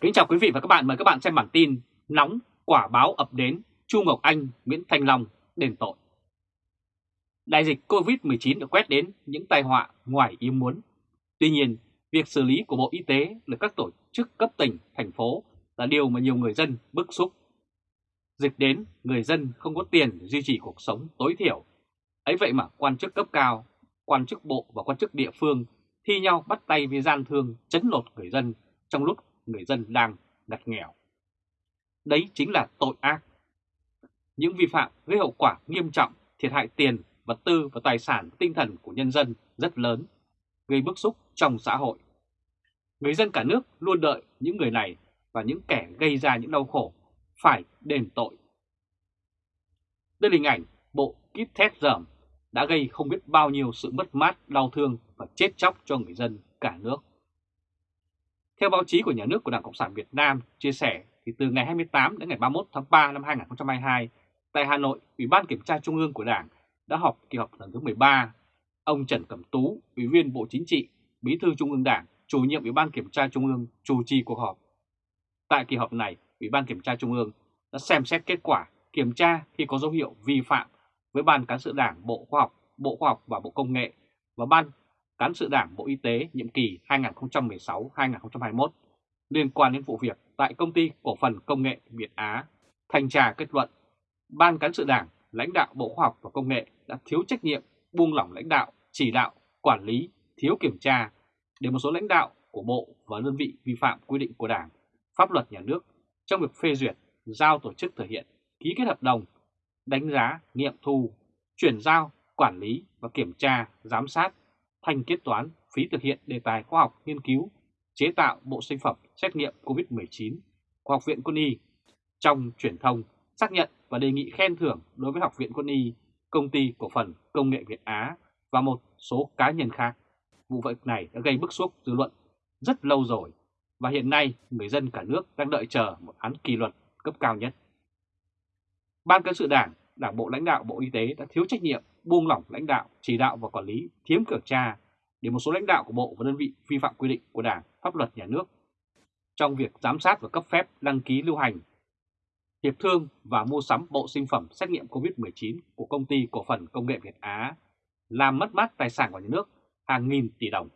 Kính chào quý vị và các bạn, mời các bạn xem bản tin Nóng quả báo ập đến, Chu Ngọc Anh, Nguyễn Thanh Long đền tội. Đại dịch Covid-19 đã quét đến những tai họa ngoài ý muốn. Tuy nhiên, việc xử lý của Bộ Y tế là các tổ chức cấp tỉnh, thành phố là điều mà nhiều người dân bức xúc. Dịch đến, người dân không có tiền duy trì cuộc sống tối thiểu. Ấy vậy mà quan chức cấp cao, quan chức bộ và quan chức địa phương thi nhau bắt tay với gian thương chấn lột người dân trong lúc người dân đang ngặt nghèo. Đấy chính là tội ác. Những vi phạm gây hậu quả nghiêm trọng, thiệt hại tiền, vật tư và tài sản tinh thần của nhân dân rất lớn, gây bức xúc trong xã hội. Người dân cả nước luôn đợi những người này và những kẻ gây ra những đau khổ phải đền tội. Đây là hình ảnh bộ kit test dởm đã gây không biết bao nhiêu sự mất mát, đau thương và chết chóc cho người dân cả nước. Theo báo chí của nhà nước của Đảng Cộng sản Việt Nam chia sẻ thì từ ngày 28 đến ngày 31 tháng 3 năm 2022, tại Hà Nội, Ủy ban Kiểm tra Trung ương của Đảng đã họp kỳ họp lần thứ 13. Ông Trần Cẩm Tú, Ủy viên Bộ Chính trị, Bí thư Trung ương Đảng, chủ nhiệm Ủy ban Kiểm tra Trung ương chủ trì cuộc họp. Tại kỳ họp này, Ủy ban Kiểm tra Trung ương đã xem xét kết quả kiểm tra khi có dấu hiệu vi phạm với Ban Cán sự Đảng Bộ Khoa học, Bộ Khoa học và Bộ Công nghệ và Ban Cán sự Đảng Bộ Y tế nhiệm kỳ 2016-2021 liên quan đến vụ việc tại Công ty Cổ phần Công nghệ Việt Á. Thanh tra kết luận, Ban Cán sự Đảng, lãnh đạo Bộ Khoa học và Công nghệ đã thiếu trách nhiệm, buông lỏng lãnh đạo, chỉ đạo, quản lý, thiếu kiểm tra để một số lãnh đạo của Bộ và đơn vị vi phạm quy định của Đảng, pháp luật nhà nước trong việc phê duyệt, giao tổ chức thực hiện, ký kết hợp đồng, đánh giá, nghiệm thu, chuyển giao, quản lý và kiểm tra, giám sát thanh kết toán phí thực hiện đề tài khoa học nghiên cứu, chế tạo bộ sinh phẩm xét nghiệm COVID-19 của Học viện Quân y trong truyền thông xác nhận và đề nghị khen thưởng đối với Học viện Quân y, Công ty Cổ phần Công nghệ Việt Á và một số cá nhân khác. Vụ việc này đã gây bức xúc dư luận rất lâu rồi và hiện nay người dân cả nước đang đợi chờ một án kỷ luật cấp cao nhất. Ban cán sự đảng, đảng bộ lãnh đạo Bộ Y tế đã thiếu trách nhiệm buông lỏng lãnh đạo, chỉ đạo và quản lý, thiếm kiểm tra để một số lãnh đạo của Bộ và đơn vị vi phạm quy định của Đảng, pháp luật nhà nước trong việc giám sát và cấp phép đăng ký lưu hành, hiệp thương và mua sắm bộ sinh phẩm xét nghiệm COVID-19 của công ty cổ phần công nghệ Việt Á, làm mất mát tài sản của nhà nước hàng nghìn tỷ đồng.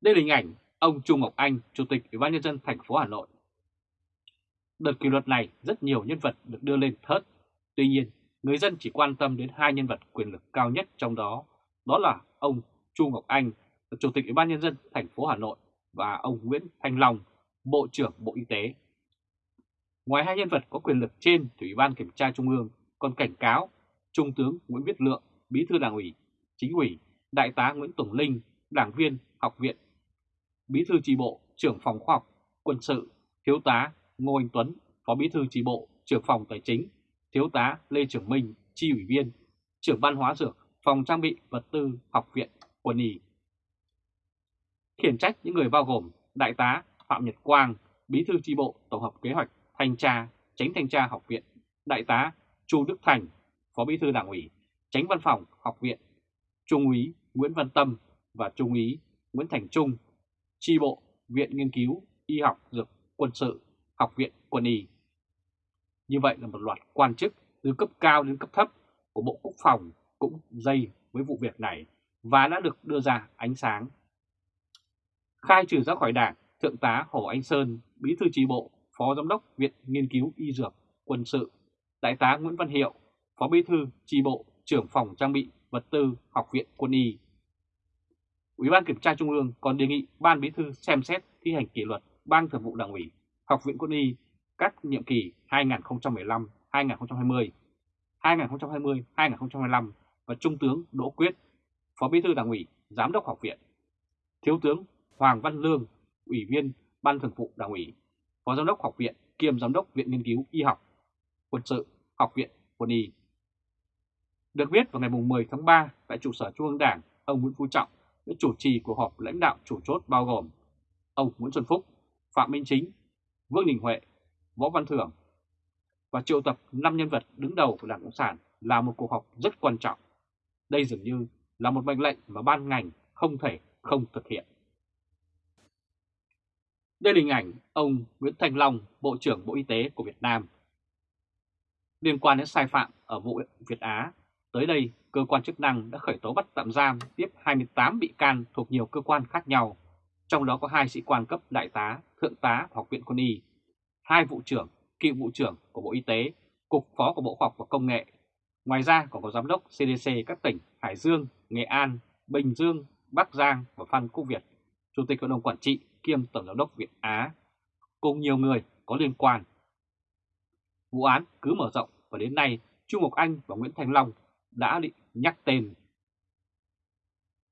Đây là hình ảnh ông Trung Ngọc Anh, Chủ tịch Ủy ban nhân dân thành phố Hà Nội. Đợt kỷ luật này rất nhiều nhân vật được đưa lên thớt. Tuy nhiên, người dân chỉ quan tâm đến hai nhân vật quyền lực cao nhất trong đó, đó là ông Chu Ngọc Anh, Chủ tịch Ủy ban Nhân dân thành phố Hà Nội và ông Nguyễn Thanh Long, Bộ trưởng Bộ Y tế. Ngoài hai nhân vật có quyền lực trên thì Ủy ban Kiểm tra Trung ương còn cảnh cáo Trung tướng Nguyễn Viết Lượng, Bí thư Đảng ủy, Chính ủy, Đại tá Nguyễn Tùng Linh, đảng viên học viện, Bí thư tri bộ, trưởng phòng khoa học, quân sự, Thiếu tá Ngô Anh Tuấn, Phó Bí thư tri bộ, trưởng phòng tài chính, Thiếu tá Lê Trường Minh, chi ủy viên, trưởng ban hóa dược, phòng trang bị vật tư học viện quân y. Khiển trách những người bao gồm Đại tá Phạm Nhật Quang, Bí thư tri bộ Tổng hợp Kế hoạch Thanh tra, Tránh Thanh tra Học viện, Đại tá Chu Đức Thành, Phó Bí thư Đảng ủy, Tránh Văn phòng Học viện, Trung úy Nguyễn Văn Tâm và Trung úy Nguyễn Thành Trung, tri bộ Viện Nghiên cứu Y học Dược Quân sự, Học viện Quân y. Như vậy là một loạt quan chức từ cấp cao đến cấp thấp của Bộ Quốc phòng cũng dây với vụ việc này và đã được đưa ra ánh sáng. Khai trừ ra khỏi đảng, Thượng tá Hồ Anh Sơn, Bí thư tri bộ, Phó Giám đốc Viện Nghiên cứu Y Dược, Quân sự, Đại tá Nguyễn Văn Hiệu, Phó Bí thư tri bộ, trưởng phòng trang bị vật tư Học viện Quân y. Ủy ban Kiểm tra Trung ương còn đề nghị Ban Bí thư xem xét thi hành kỷ luật Ban Thường vụ Đảng ủy, Học viện Quân y các nhiệm kỳ 2015-2020, 2020-2025 và Trung tướng Đỗ Quyết, Phó Bí thư Đảng ủy, Giám đốc Học viện, Thiếu tướng Hoàng Văn Lương, Ủy viên Ban Thường vụ Đảng ủy, Phó Giám đốc Học viện kiêm Giám đốc Viện Nghiên cứu Y học, Quân sự, Học viện Quân y. Được biết vào ngày 10 tháng 3 tại trụ sở Trung ương Đảng, ông Nguyễn Phú Trọng đã chủ trì cuộc họp lãnh đạo chủ chốt bao gồm ông Nguyễn Xuân Phúc, Phạm Minh Chính, Vương Đình Huệ, Võ Văn Thưởng và triệu tập 5 nhân vật đứng đầu của Đảng Cộng sản là một cuộc họp rất quan trọng. Đây dường như là một mệnh lệnh mà ban ngành không thể không thực hiện. Đây là hình ảnh ông Nguyễn Thành Long, Bộ trưởng Bộ Y tế của Việt Nam. Liên quan đến sai phạm ở vụ Việt Á, tới đây cơ quan chức năng đã khởi tố bắt tạm giam tiếp 28 bị can thuộc nhiều cơ quan khác nhau, trong đó có hai sĩ quan cấp đại tá, thượng tá Học viện Quân y, hai vụ trưởng, cựu vụ trưởng của Bộ Y tế, cục phó của Bộ Khoa học và Công nghệ. Ngoài ra còn có giám đốc CDC các tỉnh Hải Dương, Nghệ An, Bình Dương, Bắc Giang và Phan Quốc Việt, Chủ tịch Hội đồng Quản trị kiêm Tổng giám đốc Việt Á, cùng nhiều người có liên quan. Vụ án cứ mở rộng và đến nay Chu Ngọc Anh và Nguyễn Thành Long đã định nhắc tên.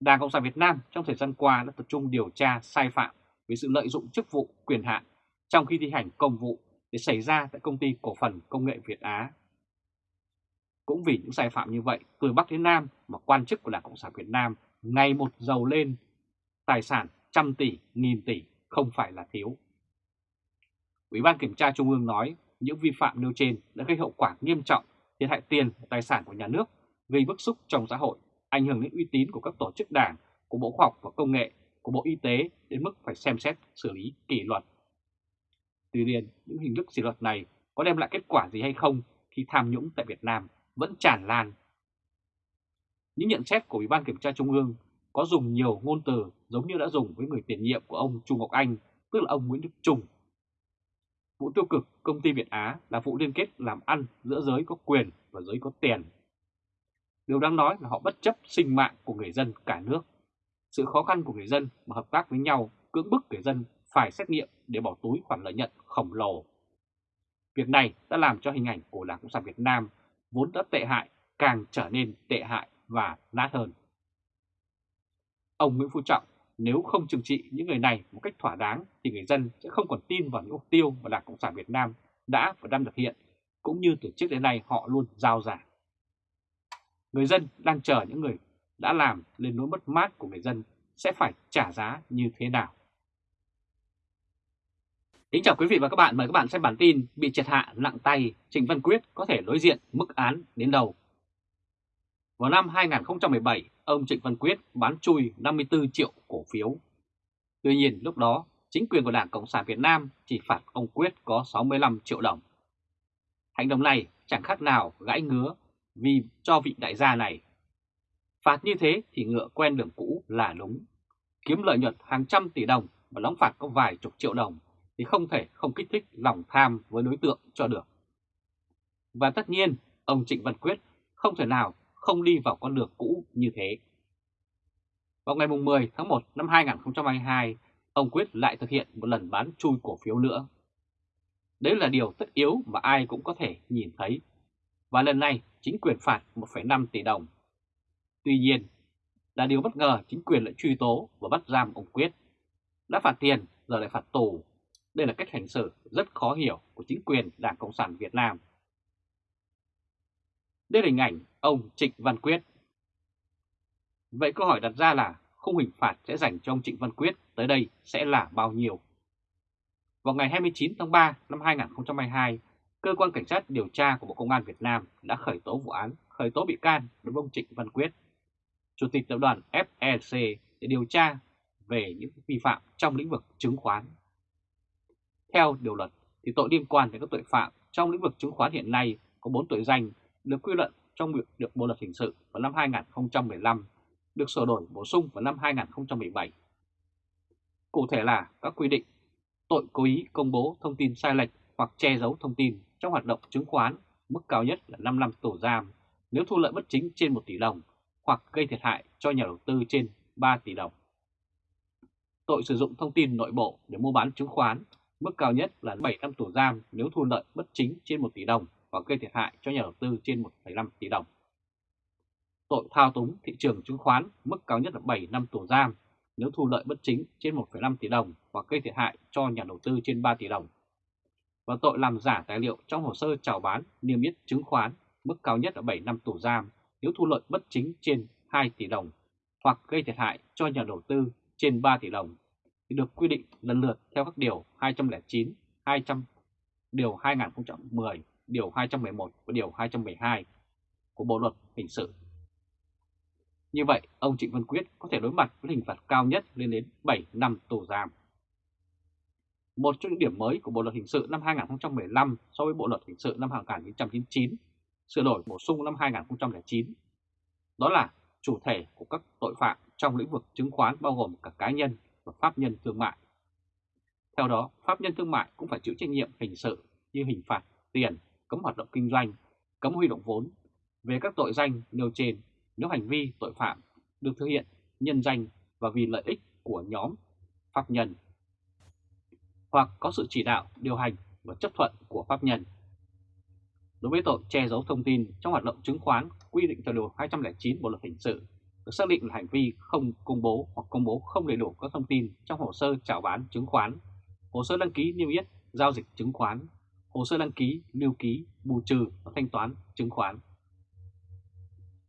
Đảng Cộng sản Việt Nam trong thời gian qua đã tập trung điều tra sai phạm về sự lợi dụng chức vụ quyền hạn trong khi thi hành công vụ để xảy ra tại công ty cổ phần công nghệ Việt Á. Cũng vì những sai phạm như vậy, từ Bắc đến Nam mà quan chức của Đảng Cộng sản Việt Nam ngày một giàu lên, tài sản trăm tỷ, nghìn tỷ không phải là thiếu. Ủy ban Kiểm tra Trung ương nói những vi phạm nêu trên đã gây hậu quả nghiêm trọng, thiệt hại tiền và tài sản của nhà nước, gây bức xúc trong xã hội, ảnh hưởng đến uy tín của các tổ chức đảng, của Bộ Khoa học và Công nghệ, của Bộ Y tế đến mức phải xem xét xử lý kỷ luật. Tuy nhiên, những hình thức kỷ luật này có đem lại kết quả gì hay không khi tham nhũng tại Việt Nam vẫn tràn lan. Những nhận xét của Ủy ban Kiểm tra Trung ương có dùng nhiều ngôn từ giống như đã dùng với người tiền nhiệm của ông Trung Ngọc Anh, tức là ông Nguyễn Đức Trung. Vụ tiêu cực công ty Việt Á là vụ liên kết làm ăn giữa giới có quyền và giới có tiền. Điều đáng nói là họ bất chấp sinh mạng của người dân cả nước. Sự khó khăn của người dân mà hợp tác với nhau cưỡng bức người dân phải xét nghiệm để bỏ túi khoản lợi nhuận khổng lồ. Việc này đã làm cho hình ảnh của Đảng Cộng sản Việt Nam vốn đã tệ hại càng trở nên tệ hại và nát hơn. Ông Nguyễn Phú Trọng nếu không trừng trị những người này một cách thỏa đáng thì người dân sẽ không còn tin vào những mục tiêu mà Đảng Cộng sản Việt Nam đã và đang thực hiện, cũng như từ trước đến nay họ luôn giao giảng. Người dân đang chờ những người đã làm lên nỗi mất mát của người dân sẽ phải trả giá như thế nào. Kính chào quý vị và các bạn, mời các bạn xem bản tin bị triệt hạ nặng tay, Trịnh Văn Quyết có thể đối diện mức án đến đầu. Vào năm 2017, ông Trịnh Văn Quyết bán chui 54 triệu cổ phiếu. Tuy nhiên lúc đó, chính quyền của Đảng Cộng sản Việt Nam chỉ phạt ông Quyết có 65 triệu đồng. Hành động này chẳng khác nào gãi ngứa vì cho vị đại gia này. Phạt như thế thì ngựa quen đường cũ là đúng. Kiếm lợi nhuận hàng trăm tỷ đồng và đóng phạt có vài chục triệu đồng thì không thể không kích thích lòng tham với đối tượng cho được. Và tất nhiên, ông Trịnh Văn Quyết không thể nào không đi vào con đường cũ như thế. Vào ngày 10 tháng 1 năm 2022, ông Quyết lại thực hiện một lần bán chui cổ phiếu nữa. Đấy là điều tất yếu mà ai cũng có thể nhìn thấy. Và lần này chính quyền phạt 1,5 tỷ đồng. Tuy nhiên, là điều bất ngờ chính quyền lại truy tố và bắt giam ông Quyết. Đã phạt tiền, giờ lại phạt tù. Đây là cách hành xử rất khó hiểu của chính quyền Đảng Cộng sản Việt Nam. Đây là hình ảnh ông Trịnh Văn Quyết. Vậy câu hỏi đặt ra là khung hình phạt sẽ dành cho ông Trịnh Văn Quyết tới đây sẽ là bao nhiêu? Vào ngày 29 tháng 3 năm 2022, Cơ quan Cảnh sát điều tra của Bộ Công an Việt Nam đã khởi tố vụ án, khởi tố bị can đối với ông Trịnh Văn Quyết, Chủ tịch tập đoàn FEC để điều tra về những vi phạm trong lĩnh vực chứng khoán. Theo điều luật, thì tội liên quan đến các tội phạm trong lĩnh vực chứng khoán hiện nay có 4 tội danh được quy luận trong việc được Bộ luật hình sự vào năm 2015, được sửa đổi bổ sung vào năm 2017. Cụ thể là các quy định tội cố ý công bố thông tin sai lệch hoặc che giấu thông tin trong hoạt động chứng khoán, mức cao nhất là 5 năm tù giam nếu thu lợi bất chính trên 1 tỷ đồng hoặc gây thiệt hại cho nhà đầu tư trên 3 tỷ đồng. Tội sử dụng thông tin nội bộ để mua bán chứng khoán, mức cao nhất là 7 năm tù giam nếu thu lợi bất chính trên 1 tỷ đồng và gây thiệt hại cho nhà đầu tư trên 1,5 tỷ đồng. Tội thao túng thị trường chứng khoán mức cao nhất là 7 năm tù giam nếu thu lợi bất chính trên 1,5 tỷ đồng và gây thiệt hại cho nhà đầu tư trên 3 tỷ đồng. Và tội làm giả tài liệu trong hồ sơ chào bán niêm yết chứng khoán mức cao nhất là 7 năm tù giam nếu thu lợi bất chính trên 2 tỷ đồng hoặc gây thiệt hại cho nhà đầu tư trên 3 tỷ đồng thì được quy định lần lượt theo các điều 209, 200, điều 2010 Điều 211 và Điều 212 của Bộ Luật Hình sự. Như vậy, ông Trịnh Văn Quyết có thể đối mặt với hình phạt cao nhất lên đến 7 năm tù giam. Một trong những điểm mới của Bộ Luật Hình sự năm 2015 so với Bộ Luật Hình sự năm 1999, sửa đổi bổ sung năm 2009, đó là chủ thể của các tội phạm trong lĩnh vực chứng khoán bao gồm cả cá nhân và pháp nhân thương mại. Theo đó, pháp nhân thương mại cũng phải chịu trách nhiệm hình sự như hình phạt tiền, cấm hoạt động kinh doanh, cấm huy động vốn. Về các tội danh nêu trên, nếu hành vi tội phạm được thực hiện nhân danh và vì lợi ích của nhóm pháp nhân hoặc có sự chỉ đạo, điều hành và chấp thuận của pháp nhân. Đối với tội che giấu thông tin trong hoạt động chứng khoán quy định tại Điều 209 Bộ Luật Hình sự được xác định là hành vi không công bố hoặc công bố không đầy đủ các thông tin trong hồ sơ chào bán chứng khoán, hồ sơ đăng ký niêm yết giao dịch chứng khoán, hồ sơ đăng ký, lưu ký, bù trừ và thanh toán chứng khoán.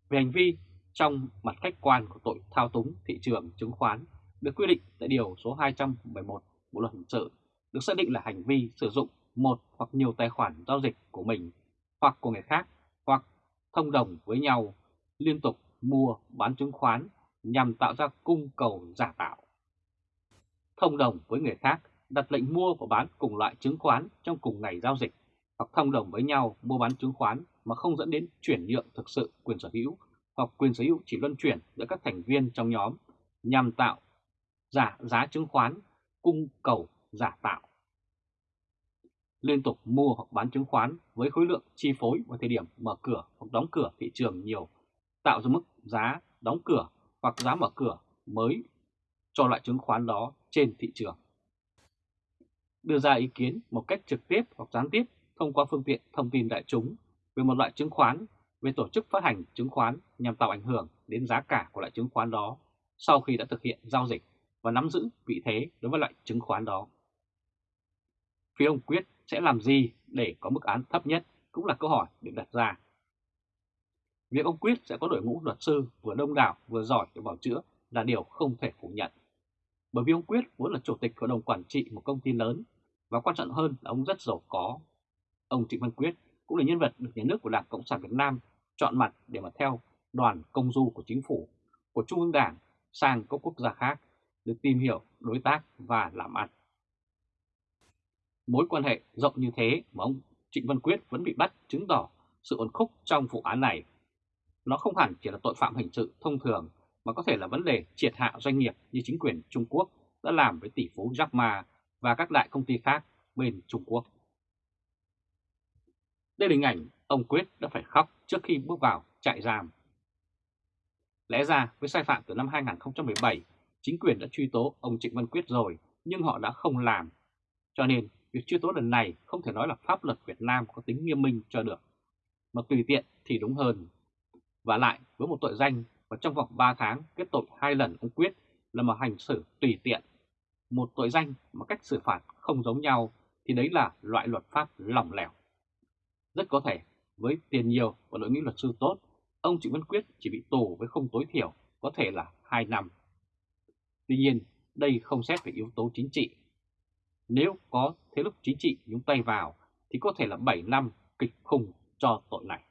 Về hành vi trong mặt khách quan của tội thao túng thị trường chứng khoán được quy định tại Điều số 211 Bộ Luật Hình sự được xác định là hành vi sử dụng một hoặc nhiều tài khoản giao dịch của mình hoặc của người khác hoặc thông đồng với nhau liên tục mua bán chứng khoán nhằm tạo ra cung cầu giả tạo. Thông đồng với người khác đặt lệnh mua và bán cùng loại chứng khoán trong cùng ngày giao dịch hoặc thông đồng với nhau mua bán chứng khoán mà không dẫn đến chuyển nhượng thực sự quyền sở hữu hoặc quyền sở hữu chỉ luân chuyển giữa các thành viên trong nhóm nhằm tạo giả giá chứng khoán cung cầu giả tạo. Liên tục mua hoặc bán chứng khoán với khối lượng chi phối vào thời điểm mở cửa hoặc đóng cửa thị trường nhiều, tạo ra mức giá đóng cửa hoặc giá mở cửa mới cho loại chứng khoán đó trên thị trường. Đưa ra ý kiến một cách trực tiếp hoặc gián tiếp thông qua phương tiện thông tin đại chúng về một loại chứng khoán, về tổ chức phát hành chứng khoán nhằm tạo ảnh hưởng đến giá cả của loại chứng khoán đó sau khi đã thực hiện giao dịch và nắm giữ vị thế đối với loại chứng khoán đó. Phía ông Quyết sẽ làm gì để có mức án thấp nhất cũng là câu hỏi được đặt ra. Việc ông Quyết sẽ có đội ngũ luật sư vừa đông đảo vừa giỏi để bảo chữa là điều không thể phủ nhận. Bởi vì ông Quyết vốn là chủ tịch hội đồng quản trị một công ty lớn và quan trọng hơn là ông rất giàu có. Ông Trịnh Văn Quyết cũng là nhân vật được nhà nước của Đảng Cộng sản Việt Nam chọn mặt để mà theo đoàn công du của chính phủ, của Trung ương Đảng sang các quốc gia khác được tìm hiểu, đối tác và làm ăn. Mối quan hệ rộng như thế mà ông Trịnh Văn Quyết vẫn bị bắt chứng tỏ sự ổn khúc trong vụ án này. Nó không hẳn chỉ là tội phạm hình sự thông thường mà có thể là vấn đề triệt hạ doanh nghiệp như chính quyền Trung Quốc đã làm với tỷ phú Jack Ma và các đại công ty khác bên Trung Quốc. Đây là hình ảnh ông Quyết đã phải khóc trước khi bước vào trại giam. Lẽ ra với sai phạm từ năm 2017, chính quyền đã truy tố ông Trịnh Văn Quyết rồi nhưng họ đã không làm. Cho nên việc truy tố lần này không thể nói là pháp luật Việt Nam có tính nghiêm minh cho được, mà tùy tiện thì đúng hơn. Và lại với một tội danh và trong vòng 3 tháng kết tội hai lần ông Quyết là một hành xử tùy tiện. Một tội danh mà cách xử phạt không giống nhau thì đấy là loại luật pháp lỏng lẻo. Rất có thể với tiền nhiều và đội ngũ luật sư tốt, ông Trịnh Văn Quyết chỉ bị tù với không tối thiểu có thể là 2 năm. Tuy nhiên, đây không xét về yếu tố chính trị. Nếu có thế lực chính trị nhúng tay vào thì có thể là 7 năm kịch khùng cho tội này.